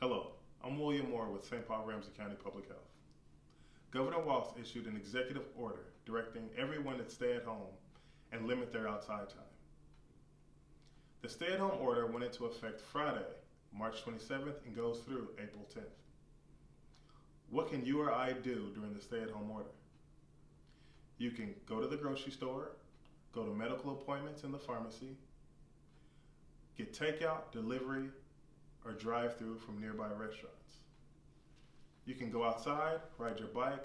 Hello, I'm William Moore with St. Paul Ramsey County Public Health. Governor Walz issued an executive order directing everyone to stay at home and limit their outside time. The stay at home order went into effect Friday, March 27th, and goes through April 10th. What can you or I do during the stay at home order? You can go to the grocery store, go to medical appointments in the pharmacy, get takeout, delivery, or drive through from nearby restaurants. You can go outside, ride your bike,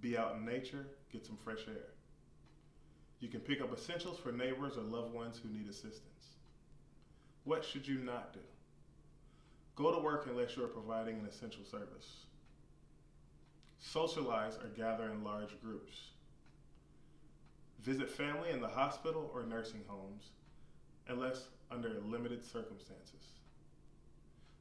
be out in nature, get some fresh air. You can pick up essentials for neighbors or loved ones who need assistance. What should you not do? Go to work unless you are providing an essential service. Socialize or gather in large groups. Visit family in the hospital or nursing homes unless under limited circumstances.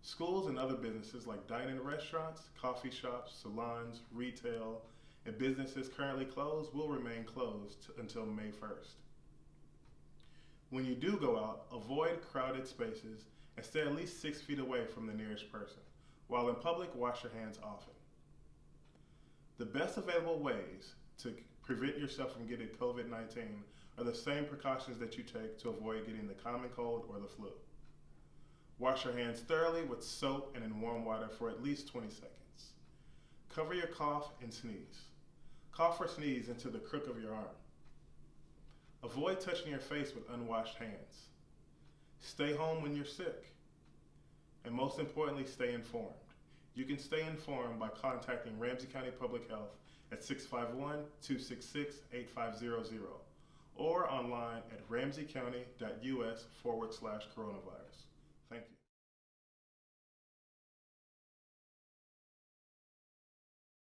Schools and other businesses like dining restaurants, coffee shops, salons, retail, and businesses currently closed will remain closed until May 1st. When you do go out, avoid crowded spaces and stay at least six feet away from the nearest person. While in public, wash your hands often. The best available ways to prevent yourself from getting COVID 19 are the same precautions that you take to avoid getting the common cold or the flu. Wash your hands thoroughly with soap and in warm water for at least 20 seconds. Cover your cough and sneeze. Cough or sneeze into the crook of your arm. Avoid touching your face with unwashed hands. Stay home when you're sick. And most importantly, stay informed. You can stay informed by contacting Ramsey County Public Health at 651 266 8500 or online at ramseycounty.us forward slash coronavirus. Thank you.